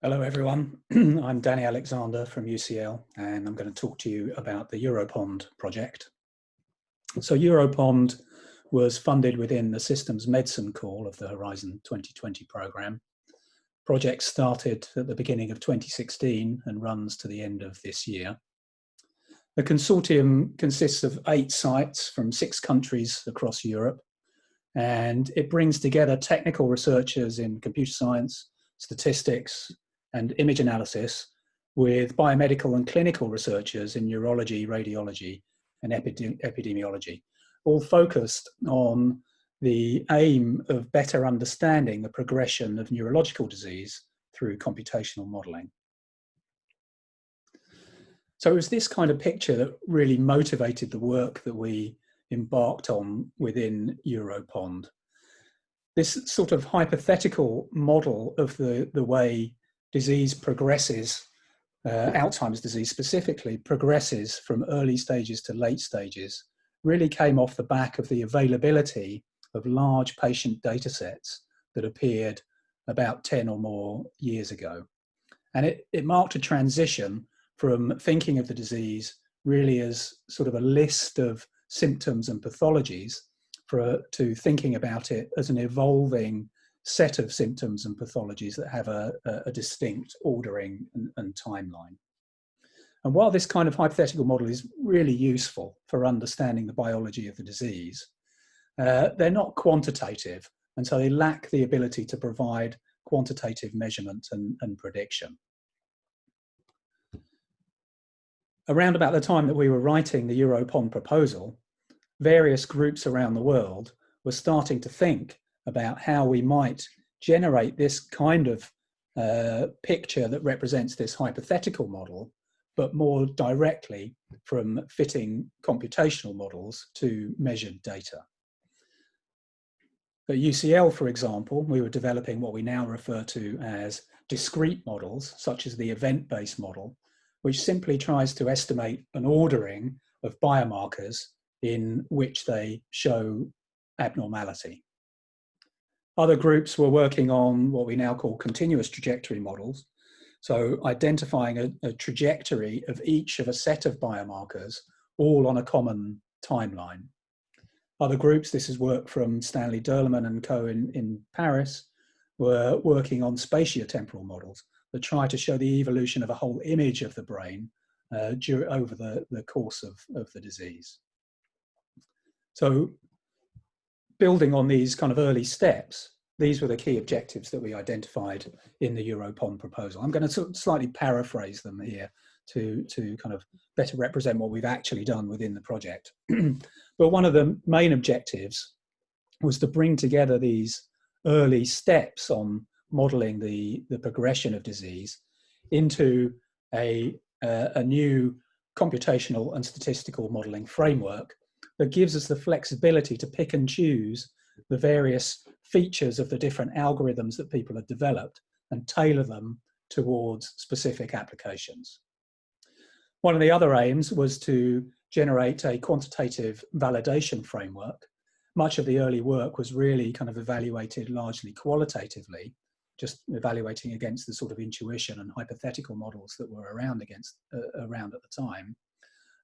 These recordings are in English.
Hello everyone, I'm Danny Alexander from UCL and I'm going to talk to you about the Europond project. So Europond was funded within the Systems Medicine Call of the Horizon 2020 programme. Project started at the beginning of 2016 and runs to the end of this year. The consortium consists of eight sites from six countries across Europe and it brings together technical researchers in computer science, statistics, and image analysis with biomedical and clinical researchers in neurology, radiology, and epidemiology, all focused on the aim of better understanding the progression of neurological disease through computational modeling. So it was this kind of picture that really motivated the work that we embarked on within Europond. This sort of hypothetical model of the, the way disease progresses, uh, Alzheimer's disease specifically, progresses from early stages to late stages, really came off the back of the availability of large patient data sets that appeared about 10 or more years ago. And it, it marked a transition from thinking of the disease really as sort of a list of symptoms and pathologies for, to thinking about it as an evolving set of symptoms and pathologies that have a, a distinct ordering and, and timeline. And while this kind of hypothetical model is really useful for understanding the biology of the disease, uh, they're not quantitative, and so they lack the ability to provide quantitative measurement and, and prediction. Around about the time that we were writing the Europond proposal, various groups around the world were starting to think about how we might generate this kind of uh, picture that represents this hypothetical model, but more directly from fitting computational models to measured data. At UCL, for example, we were developing what we now refer to as discrete models, such as the event-based model, which simply tries to estimate an ordering of biomarkers in which they show abnormality. Other groups were working on what we now call continuous trajectory models. So identifying a, a trajectory of each of a set of biomarkers, all on a common timeline. Other groups, this is work from Stanley Durrleman and co in, in Paris, were working on spatiotemporal models that try to show the evolution of a whole image of the brain uh, over the, the course of, of the disease. So building on these kind of early steps, these were the key objectives that we identified in the Europond proposal. I'm going to slightly paraphrase them here to, to kind of better represent what we've actually done within the project. but one of the main objectives was to bring together these early steps on modeling the, the progression of disease into a, uh, a new computational and statistical modeling framework that gives us the flexibility to pick and choose the various features of the different algorithms that people have developed and tailor them towards specific applications. One of the other aims was to generate a quantitative validation framework. Much of the early work was really kind of evaluated largely qualitatively, just evaluating against the sort of intuition and hypothetical models that were around against uh, around at the time.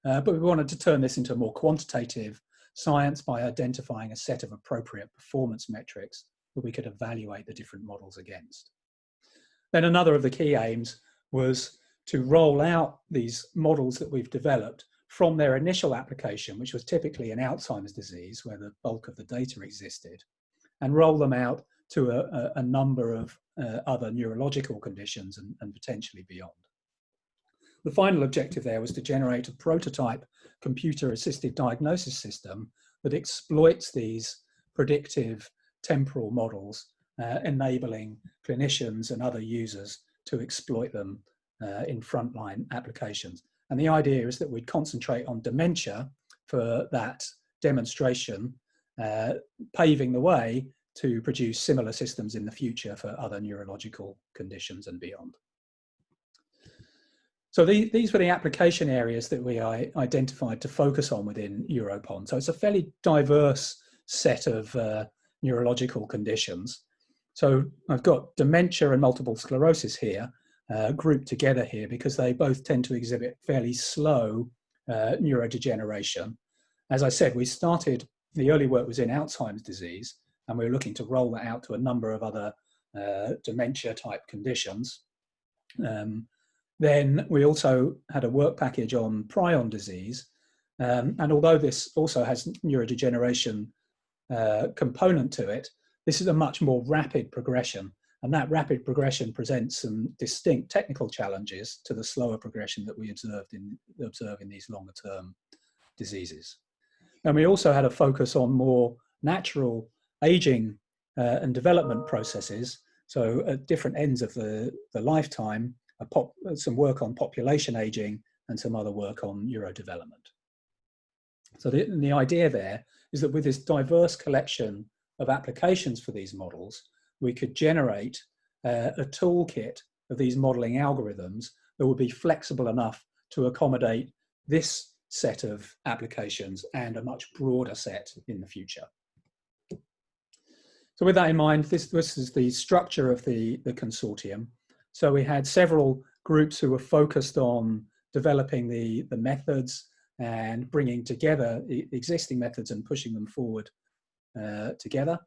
Uh, but we wanted to turn this into a more quantitative science by identifying a set of appropriate performance metrics that we could evaluate the different models against. Then another of the key aims was to roll out these models that we've developed from their initial application, which was typically in Alzheimer's disease, where the bulk of the data existed, and roll them out to a, a number of uh, other neurological conditions and, and potentially beyond. The final objective there was to generate a prototype computer-assisted diagnosis system that exploits these predictive temporal models, uh, enabling clinicians and other users to exploit them uh, in frontline applications. And the idea is that we'd concentrate on dementia for that demonstration, uh, paving the way to produce similar systems in the future for other neurological conditions and beyond. So the, these were the application areas that we identified to focus on within Europond. So it's a fairly diverse set of uh, neurological conditions. So I've got dementia and multiple sclerosis here, uh, grouped together here because they both tend to exhibit fairly slow uh, neurodegeneration. As I said, we started, the early work was in Alzheimer's disease, and we were looking to roll that out to a number of other uh, dementia type conditions. Um, then we also had a work package on prion disease. Um, and although this also has neurodegeneration uh, component to it, this is a much more rapid progression. And that rapid progression presents some distinct technical challenges to the slower progression that we observed in, observe in these longer term diseases. And we also had a focus on more natural aging uh, and development processes. So at different ends of the, the lifetime, pop, some work on population aging and some other work on neurodevelopment. So the, the idea there is that with this diverse collection of applications for these models, we could generate uh, a toolkit of these modeling algorithms that would be flexible enough to accommodate this set of applications and a much broader set in the future. So with that in mind, this, this is the structure of the, the consortium. So we had several groups who were focused on developing the, the methods and bringing together existing methods and pushing them forward uh, together.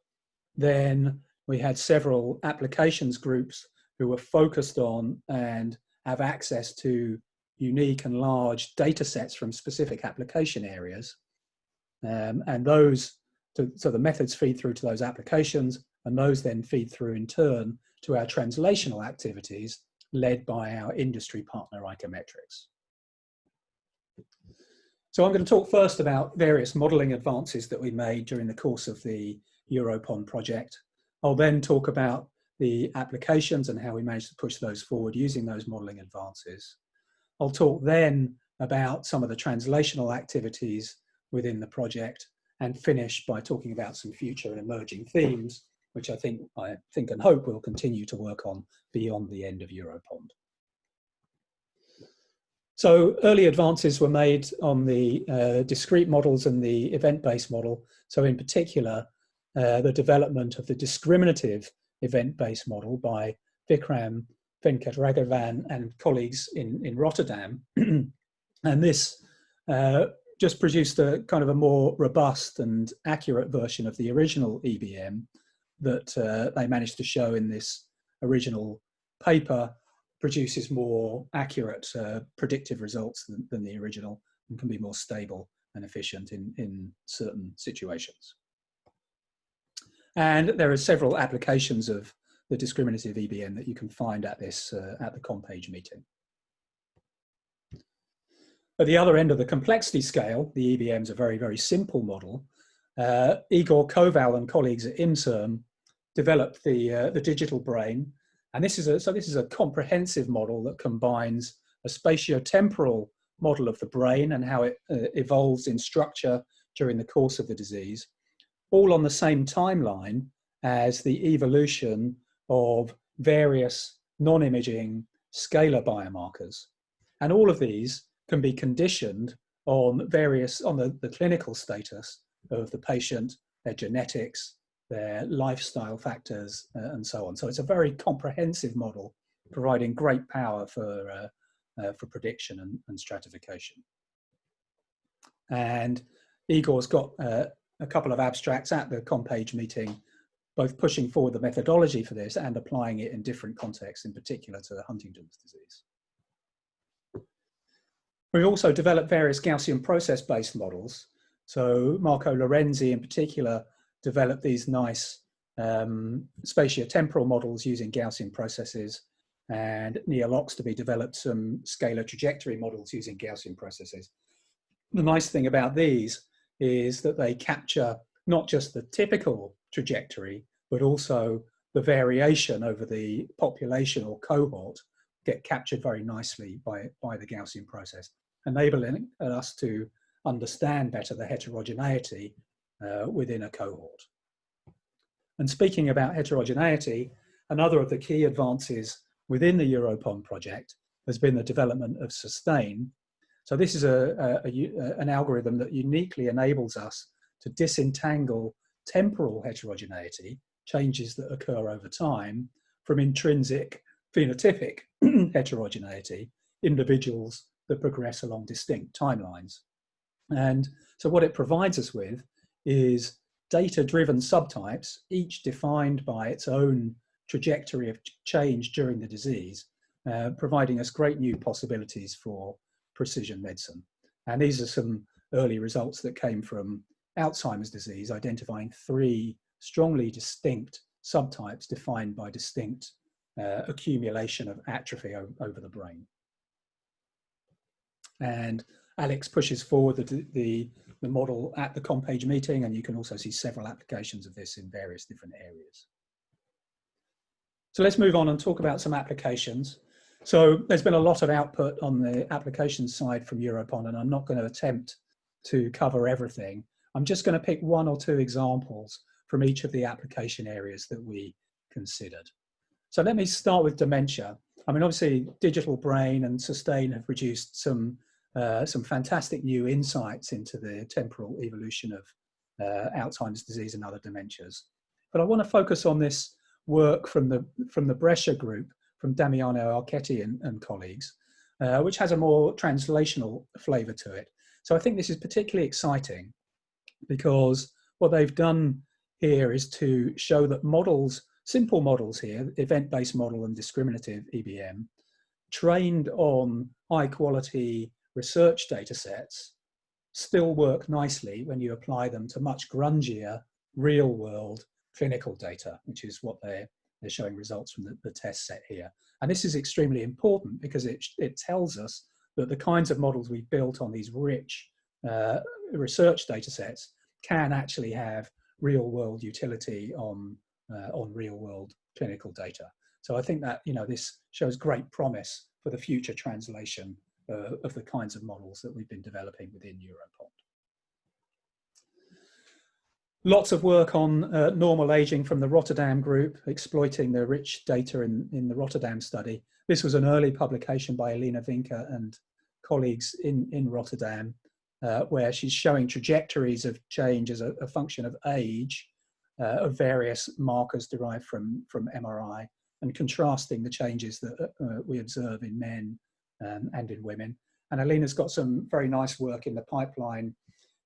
Then we had several applications groups who were focused on and have access to unique and large data sets from specific application areas. Um, and those, to, so the methods feed through to those applications and those then feed through in turn to our translational activities led by our industry partner Icometrix. So I'm going to talk first about various modelling advances that we made during the course of the Europond project. I'll then talk about the applications and how we managed to push those forward using those modelling advances. I'll talk then about some of the translational activities within the project and finish by talking about some future and emerging themes which I think I think and hope we'll continue to work on beyond the end of Europond. So early advances were made on the uh, discrete models and the event-based model. So in particular, uh, the development of the discriminative event-based model by Vikram Venkatraghavan and colleagues in, in Rotterdam. and this uh, just produced a kind of a more robust and accurate version of the original EBM that uh, they managed to show in this original paper produces more accurate uh, predictive results than, than, the original and can be more stable and efficient in, in certain situations. And there are several applications of the discriminative EBM that you can find at this uh, at the COMPAGE meeting. At the other end of the complexity scale, the EBM is a very, very simple model. Uh, Igor Koval and colleagues at INSERM developed the, uh, the digital brain. And this is a, so this is a comprehensive model that combines a spatiotemporal model of the brain and how it uh, evolves in structure during the course of the disease, all on the same timeline as the evolution of various non-imaging scalar biomarkers. And all of these can be conditioned on various, on the, the clinical status of the patient, their genetics, their lifestyle factors, uh, and so on. So it's a very comprehensive model, providing great power for, uh, uh, for prediction and, and, stratification. And Igor's got uh, a couple of abstracts at the COMPAGE meeting, both pushing forward the methodology for this and applying it in different contexts, in particular to Huntington's disease. We've also developed various Gaussian process-based models. So Marco Lorenzi in particular develop these nice um, spatiotemporal models using Gaussian processes and Neil Oxtoby developed some scalar trajectory models using Gaussian processes. The nice thing about these is that they capture not just the typical trajectory, but also the variation over the population or cohort get captured very nicely by, by the Gaussian process, enabling us to understand better the heterogeneity uh, within a cohort. And speaking about heterogeneity, another of the key advances within the Europond project has been the development of sustain. So this is a, a, a, an algorithm that uniquely enables us to disentangle temporal heterogeneity, changes that occur over time, from intrinsic phenotypic heterogeneity, individuals that progress along distinct timelines. And so what it provides us with is data-driven subtypes, each defined by its own trajectory of change during the disease, uh, providing us great new possibilities for precision medicine. And these are some early results that came from Alzheimer's disease, identifying three strongly distinct subtypes defined by distinct uh, accumulation of atrophy over the brain. And Alex pushes forward the, the, the model at the Compage meeting, and you can also see several applications of this in various different areas. So let's move on and talk about some applications. So there's been a lot of output on the application side from Europond, and I'm not going to attempt to cover everything. I'm just going to pick one or two examples from each of the application areas that we considered. So let me start with dementia. I mean, obviously, digital brain and sustain have produced some uh, some fantastic new insights into the temporal evolution of uh, Alzheimer's disease and other dementias. But I want to focus on this work from the from the Brescia group, from Damiano Archetti and, and colleagues, uh, which has a more translational flavour to it. So I think this is particularly exciting because what they've done here is to show that models, simple models here, event-based model and discriminative EBM, trained on high quality research data sets still work nicely when you apply them to much grungier real world clinical data, which is what they're, they're showing results from the, the test set here. And this is extremely important because it, it tells us that the kinds of models we've built on these rich uh, research data sets can actually have real world utility on, uh, on real world clinical data. So I think that, you know, this shows great promise for the future translation uh, of the kinds of models that we've been developing within Europond. Lots of work on uh, normal aging from the Rotterdam group, exploiting the rich data in, in the Rotterdam study. This was an early publication by Elina Vinker and colleagues in, in Rotterdam, uh, where she's showing trajectories of change as a, a function of age uh, of various markers derived from, from MRI and contrasting the changes that uh, we observe in men um, and in women. And Alina's got some very nice work in the pipeline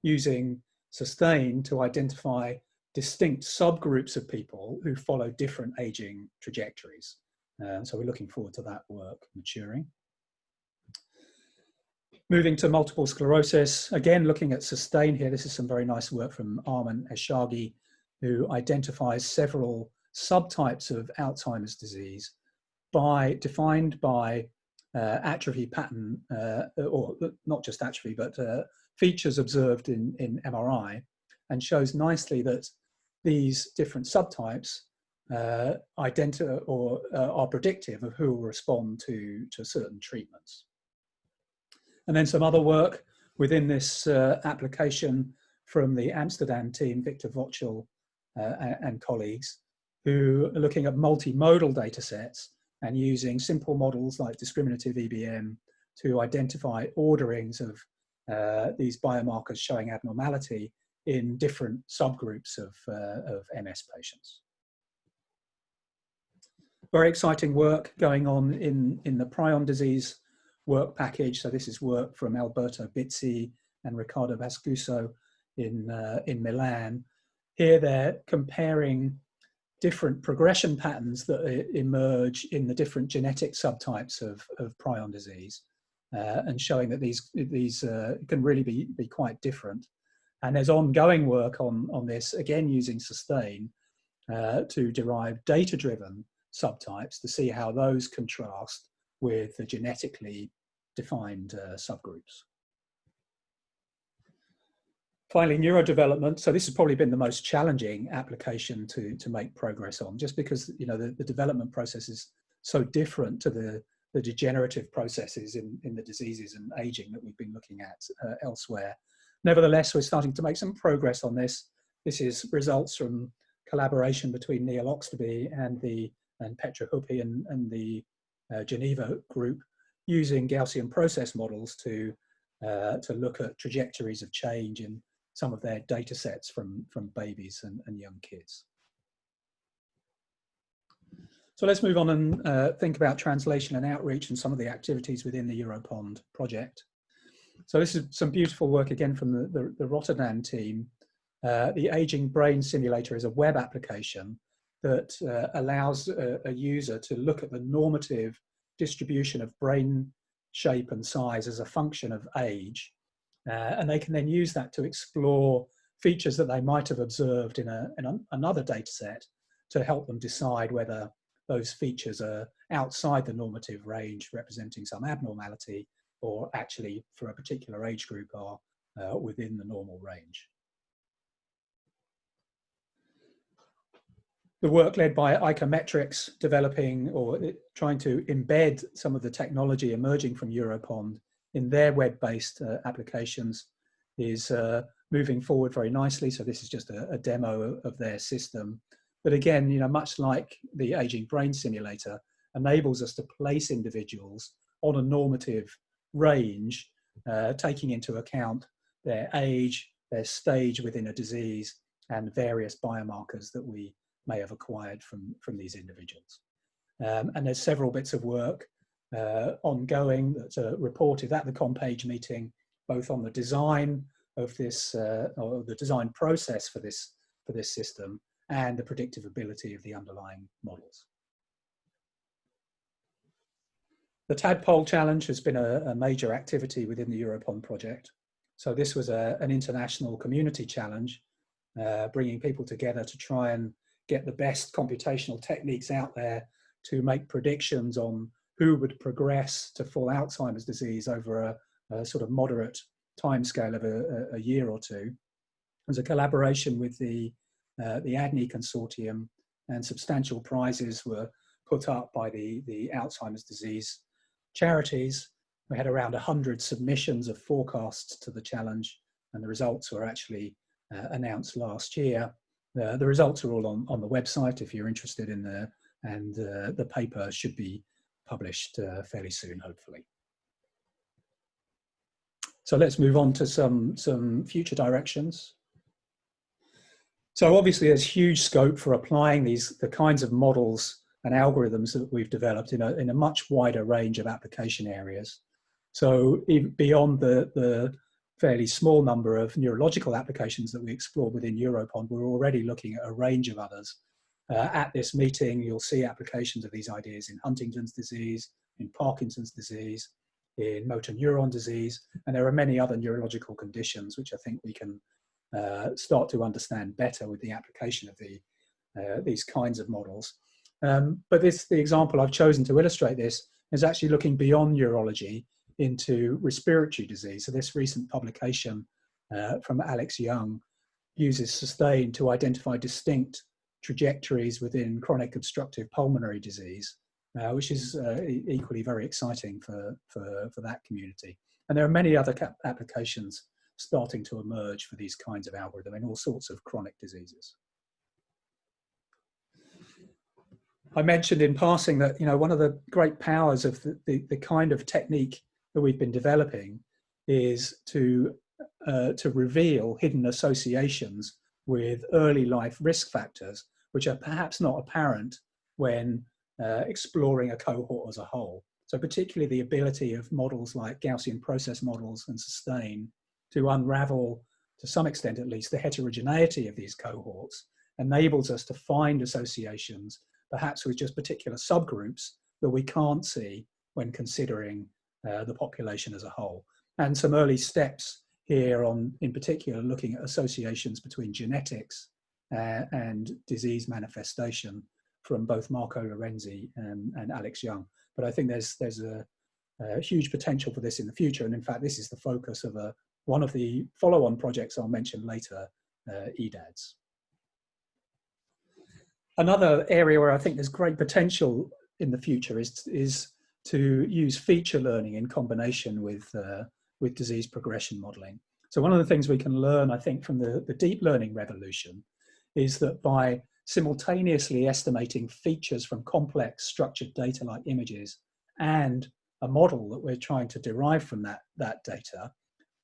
using sustain to identify distinct subgroups of people who follow different aging trajectories. Uh, so we're looking forward to that work maturing. Moving to multiple sclerosis, again looking at sustain here, this is some very nice work from Arman Eshaghi, who identifies several subtypes of Alzheimer's disease by defined by uh, atrophy pattern, uh, or not just atrophy, but uh, features observed in, in MRI, and shows nicely that these different subtypes uh, identify or uh, are predictive of who will respond to, to certain treatments. And then some other work within this uh, application from the Amsterdam team, Victor Vogel and, and colleagues, who are looking at multimodal data sets and using simple models like discriminative EBM to identify orderings of uh, these biomarkers showing abnormality in different subgroups of, uh, of MS patients. Very exciting work going on in, in the prion disease work package. So this is work from Alberto Bizzi and Riccardo Pascuzzo in, uh, in Milan. Here they're comparing different progression patterns that emerge in the different genetic subtypes of, of prion disease uh, and showing that these, these uh, can really be, be quite different. And there's ongoing work on, on this, again using sustain, uh, to derive data-driven subtypes to see how those contrast with the genetically defined uh, subgroups. Finally, neurodevelopment. So this has probably been the most challenging application to, to make progress on, just because you know the, the development process is so different to the, the degenerative processes in, in the diseases and aging that we've been looking at uh, elsewhere. Nevertheless, we're starting to make some progress on this. This is results from collaboration between Neil Oxtoby and the and Petra Huppi and, and the uh, Geneva group using Gaussian process models to uh, to look at trajectories of change in some of their data sets from, from babies and, and young kids. So let's move on and uh, think about translation and outreach and some of the activities within the Europond project. So this is some beautiful work again from the, the, the Rotterdam team. Uh, the Aging Brain Simulator is a web application that uh, allows a, a, user to look at the normative distribution of brain shape and size as a function of age. Uh, and they can then use that to explore features that they might have observed in, a, in a, another data set to help them decide whether those features are outside the normative range representing some abnormality or actually for a particular age group are uh, within the normal range. The work led by Icometrix developing or trying to embed some of the technology emerging from Europond in their web-based uh, applications is uh, moving forward very nicely. So this is just a, a, demo of their system. But again, you know, much like the aging brain simulator, enables us to place individuals on a normative range, uh, taking into account their age, their stage within a disease, and various biomarkers that we may have acquired from, from these individuals. Um, and there's several bits of work uh, ongoing that's reported at the Compage meeting, both on the design of this, uh, or the design process for this, for this system, and the predictive ability of the underlying models. The Tadpole Challenge has been a, a major activity within the Europond project. So this was a, an international community challenge, uh, bringing people together to try and get the best computational techniques out there to make predictions on who would progress to full Alzheimer's disease over a, a sort of moderate timescale of a, a, year or two. There's a collaboration with the, uh, the ADNI consortium and substantial prizes were put up by the, the Alzheimer's disease charities. We had around 100 submissions of forecasts to the challenge and the results were actually uh, announced last year. Uh, the results are all on, on the website if you're interested in the, and uh, the paper should be published uh, fairly soon, hopefully. So let's move on to some, some future directions. So obviously there's huge scope for applying these, the kinds of models and algorithms that we've developed in a, in a much wider range of application areas. So beyond the, the fairly small number of neurological applications that we explore within Europond, we're already looking at a range of others. Uh, at this meeting, you'll see applications of these ideas in Huntington's disease, in Parkinson's disease, in motor neuron disease, and there are many other neurological conditions which I think we can uh, start to understand better with the application of the, uh, these kinds of models. Um, but this, the example I've chosen to illustrate this is actually looking beyond neurology into respiratory disease. So this recent publication uh, from Alex Young uses SUSTAIN to identify distinct trajectories within chronic obstructive pulmonary disease, uh, which is uh, equally very exciting for, for, for that community. And there are many other applications starting to emerge for these kinds of algorithm in all sorts of chronic diseases. I mentioned in passing that you know one of the great powers of the, the, the kind of technique that we've been developing is to uh, to reveal hidden associations with early life risk factors, which are perhaps not apparent when uh, exploring a cohort as a whole. So particularly the ability of models like Gaussian process models and sustain to unravel, to some extent at least, the heterogeneity of these cohorts enables us to find associations perhaps with just particular subgroups that we can't see when considering uh, the population as a whole. And some early steps here on, in particular, looking at associations between genetics uh, and disease manifestation from both Marco Lorenzi and, and, Alex Young. But I think there's, there's a, a, huge potential for this in the future. And in fact, this is the focus of a, one of the follow-on projects I'll mention later, uh, EDADS. Another area where I think there's great potential in the future is, is to use feature learning in combination with, uh, with disease progression modeling. So one of the things we can learn, I think, from the, the deep learning revolution is that by simultaneously estimating features from complex structured data like images and a model that we're trying to derive from that, that data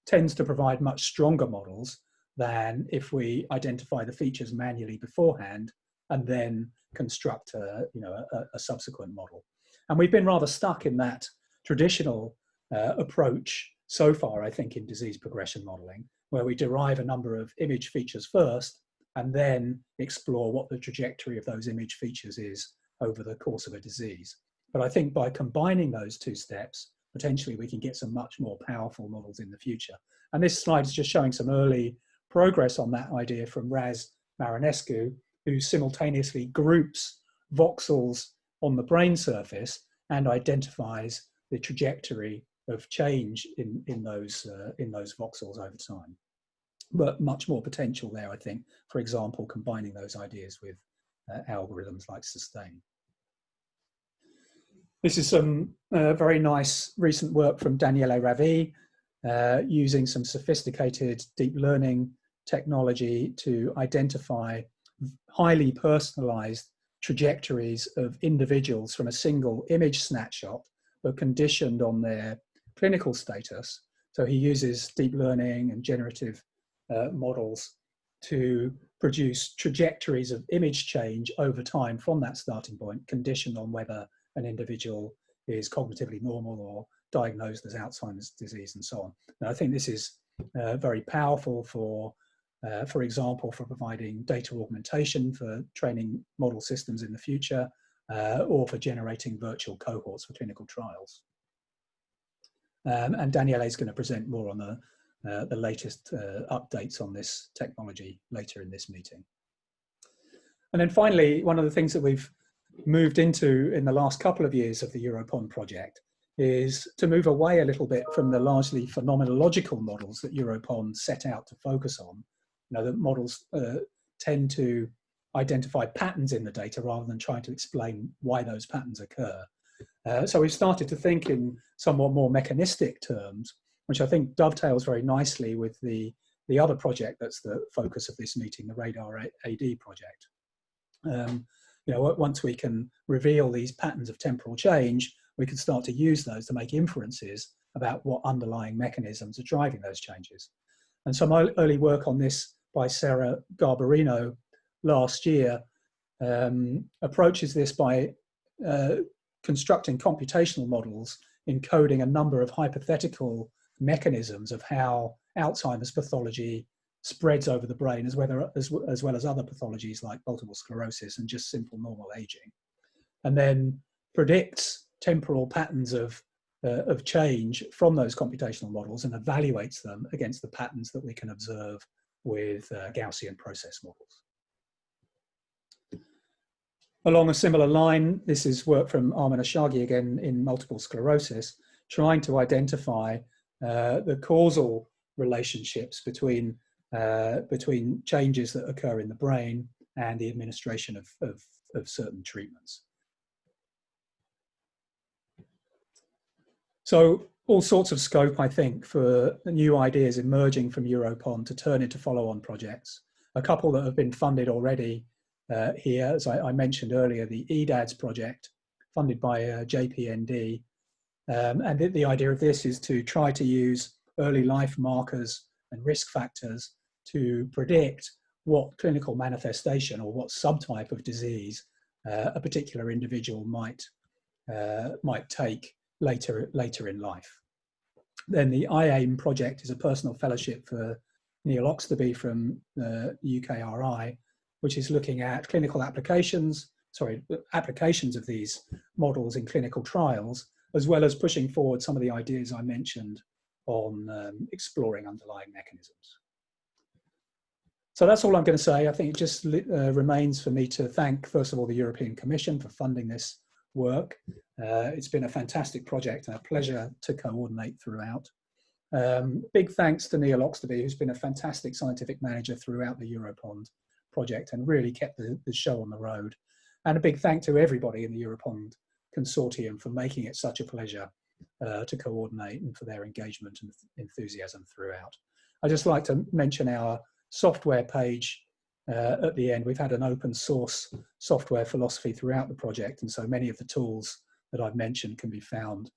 tends to provide much stronger models than if we identify the features manually beforehand and then construct a, you know, a, a subsequent model. And we've been rather stuck in that traditional uh, approach so far, I think, in disease progression modeling, where we derive a number of image features first and then explore what the trajectory of those image features is over the course of a disease. But I think by combining those two steps, potentially we can get some much more powerful models in the future. And this slide is just showing some early progress on that idea from Raz Marinescu, who simultaneously groups voxels on the brain surface and identifies the trajectory of change in, in, those, uh, in those voxels over time. But much more potential there, I think, for example, combining those ideas with uh, algorithms like sustain. This is some uh, very nice recent work from Daniele Ravi, uh, using some sophisticated deep learning technology to identify highly personalized trajectories of individuals from a single image snapshot, but conditioned on their clinical status. So he uses deep learning and generative uh, models to produce trajectories of image change over time from that starting point, conditioned on whether an individual is cognitively normal or diagnosed as Alzheimer's disease and so on. Now, I think this is uh, very powerful for, uh, for example, for providing data augmentation for training model systems in the future, uh, or for generating virtual cohorts for clinical trials. Um, and Daniele is going to present more on the, uh, the latest uh, updates on this technology later in this meeting. And then finally, one of the things that we've moved into in the last couple of years of the Europond project is to move away a little bit from the largely phenomenological models that Europond set out to focus on. You know, the models uh, tend to identify patterns in the data rather than trying to explain why those patterns occur. Uh, so we've started to think in somewhat more mechanistic terms, which I think dovetails very nicely with the, the other project that's the focus of this meeting, the RADAR AD project. Um, you know, once we can reveal these patterns of temporal change, we can start to use those to make inferences about what underlying mechanisms are driving those changes. And some early work on this by Sara Garbarino last year um, approaches this by uh, constructing computational models encoding a number of hypothetical mechanisms of how Alzheimer's pathology spreads over the brain as well as, as well as other pathologies like multiple sclerosis and just simple normal aging. And then predicts temporal patterns of, uh, of change from those computational models and evaluates them against the patterns that we can observe with uh, Gaussian process models. Along a similar line, this is work from Arman Eshaghi again in multiple sclerosis, trying to identify uh, the causal relationships between, uh, between changes that occur in the brain and the administration of, of, of certain treatments. So all sorts of scope, I think, for new ideas emerging from Europond to turn into follow-on projects. A couple that have been funded already uh, here, as I, I, mentioned earlier, the EDADS project, funded by uh, JPND. Um, and the, the idea of this is to try to use early life markers and risk factors to predict what clinical manifestation or what subtype of disease uh, a particular individual might, uh, might take later, later in life. Then the IAIM project is a personal fellowship for Neil Oxtoby from uh, UKRI, which is looking at clinical applications, sorry, applications of these models in clinical trials, as well as pushing forward some of the ideas I mentioned on um, exploring underlying mechanisms. So that's all I'm going to say. I think it just uh, remains for me to thank, first of all, the European Commission for funding this work. Uh, it's been a fantastic project and a pleasure to coordinate throughout. Um, big thanks to Neil Oxtoby, who's been a fantastic scientific manager throughout the Europond project and really kept the, the show on the road. And a big thank to everybody in the Europond consortium for making it such a pleasure uh, to coordinate and for their engagement and enthusiasm throughout. I'd just like to mention our software page uh, at the end. We've had an open source software philosophy throughout the project, and so many of the tools that I've mentioned can be found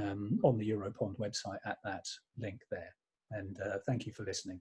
um, on the Europond website at that link there. And uh, thank you for listening.